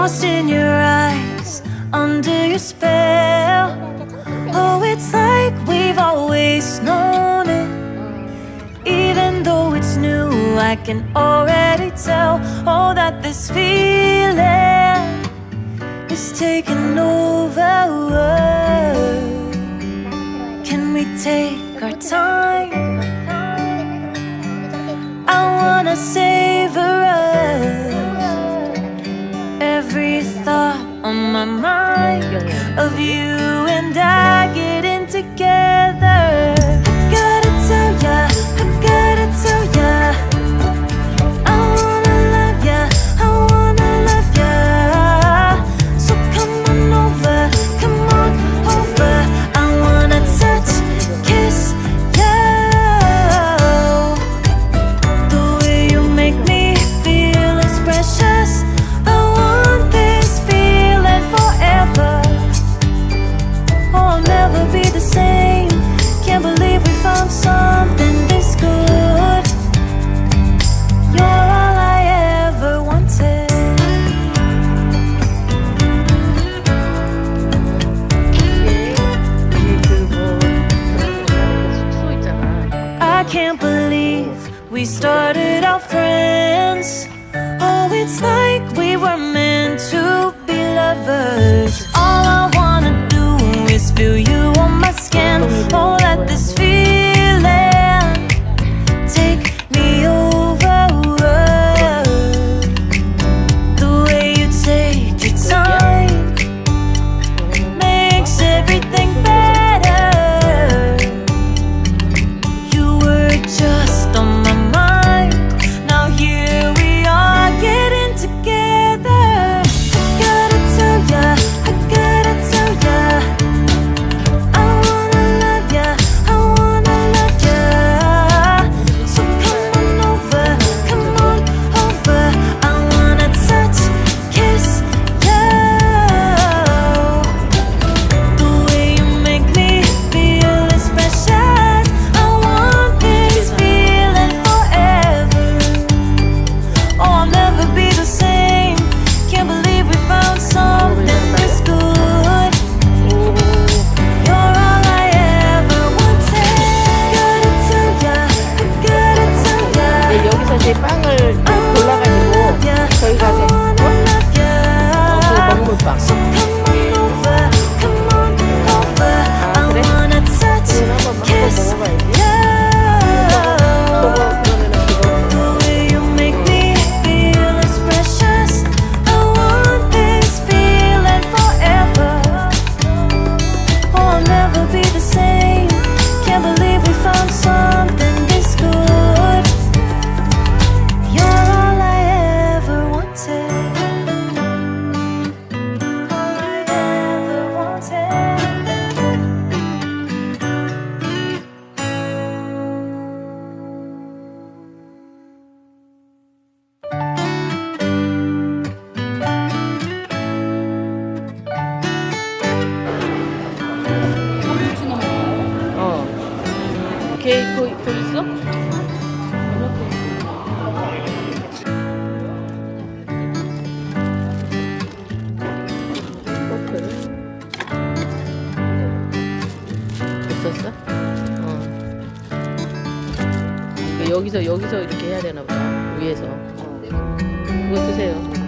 lost in your eyes Under your spell. Oh, it's like we've always known it. Even though it's new I can already tell Oh, that this feeling Is taking over. you. We started out friends. 있었어? 어. 여기서 여기서 이렇게 해야 되나 보다. 위에서. 어. 그거 드세요.